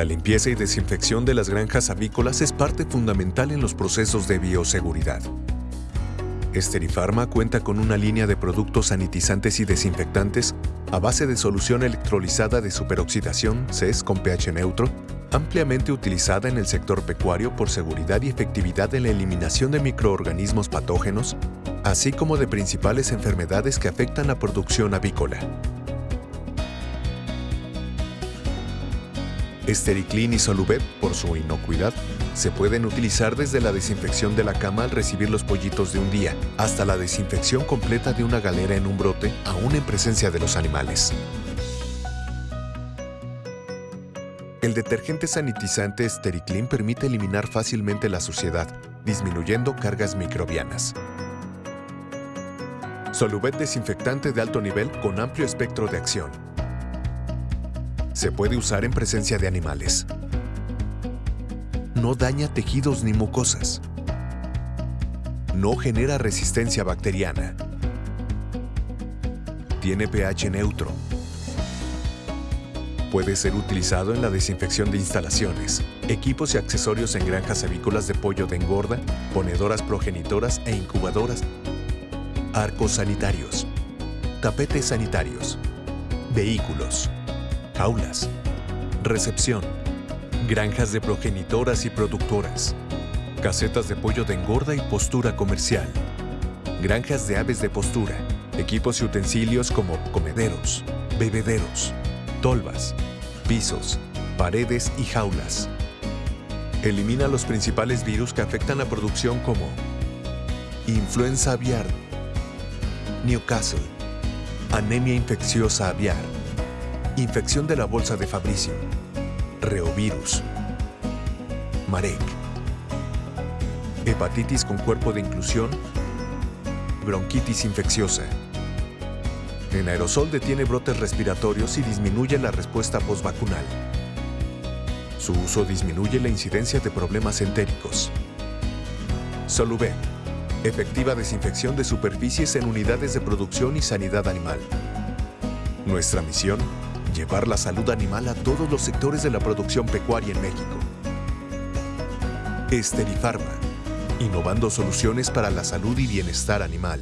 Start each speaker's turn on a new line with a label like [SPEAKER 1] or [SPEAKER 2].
[SPEAKER 1] La limpieza y desinfección de las granjas avícolas es parte fundamental en los procesos de bioseguridad. Esterifarma cuenta con una línea de productos sanitizantes y desinfectantes a base de solución electrolizada de superoxidación CES con pH neutro, ampliamente utilizada en el sector pecuario por seguridad y efectividad en la eliminación de microorganismos patógenos, así como de principales enfermedades que afectan la producción avícola. Estericlin y Soluvet, por su inocuidad, se pueden utilizar desde la desinfección de la cama al recibir los pollitos de un día, hasta la desinfección completa de una galera en un brote, aún en presencia de los animales. El detergente sanitizante Estericlin permite eliminar fácilmente la suciedad, disminuyendo cargas microbianas. Soluvet desinfectante de alto nivel con amplio espectro de acción. Se puede usar en presencia de animales. No daña tejidos ni mucosas. No genera resistencia bacteriana. Tiene pH neutro. Puede ser utilizado en la desinfección de instalaciones, equipos y accesorios en granjas avícolas de pollo de engorda, ponedoras progenitoras e incubadoras, arcos sanitarios, tapetes sanitarios, vehículos, jaulas, recepción, granjas de progenitoras y productoras, casetas de pollo de engorda y postura comercial, granjas de aves de postura, equipos y utensilios como comederos, bebederos, tolvas, pisos, paredes y jaulas. Elimina los principales virus que afectan la producción como influenza aviar, Newcastle, anemia infecciosa aviar, infección de la bolsa de Fabricio, reovirus, marek, hepatitis con cuerpo de inclusión, bronquitis infecciosa. En aerosol detiene brotes respiratorios y disminuye la respuesta postvacunal. Su uso disminuye la incidencia de problemas entéricos. Soluben, efectiva desinfección de superficies en unidades de producción y sanidad animal. Nuestra misión, llevar la salud animal a todos los sectores de la producción pecuaria en México. Esterifarma, innovando soluciones para la salud y bienestar animal.